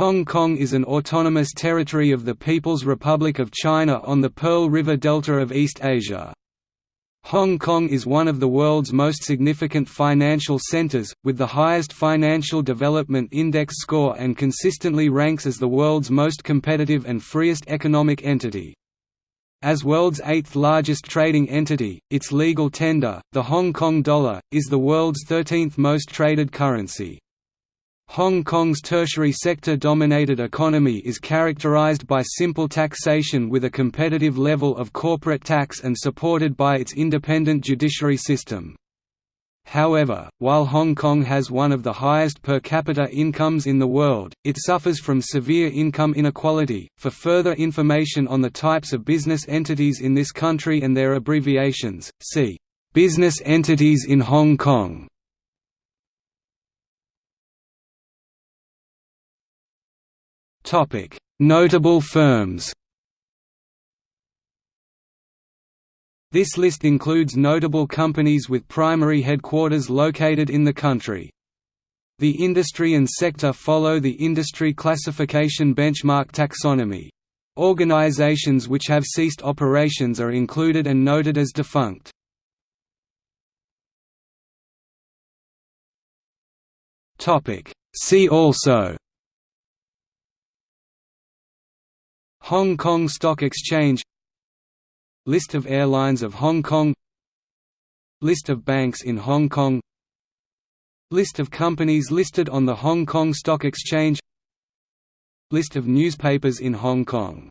Hong Kong is an autonomous territory of the People's Republic of China on the Pearl River Delta of East Asia. Hong Kong is one of the world's most significant financial centres, with the highest Financial Development Index score and consistently ranks as the world's most competitive and freest economic entity. As world's eighth largest trading entity, its legal tender, the Hong Kong dollar, is the world's 13th most traded currency. Hong Kong's tertiary sector-dominated economy is characterized by simple taxation with a competitive level of corporate tax and supported by its independent judiciary system. However, while Hong Kong has one of the highest per capita incomes in the world, it suffers from severe income inequality. For further information on the types of business entities in this country and their abbreviations, see Business entities in Hong Kong. Notable firms This list includes notable companies with primary headquarters located in the country. The industry and sector follow the industry classification benchmark taxonomy. Organizations which have ceased operations are included and noted as defunct. See also Hong Kong Stock Exchange List of airlines of Hong Kong List of banks in Hong Kong List of companies listed on the Hong Kong Stock Exchange List of newspapers in Hong Kong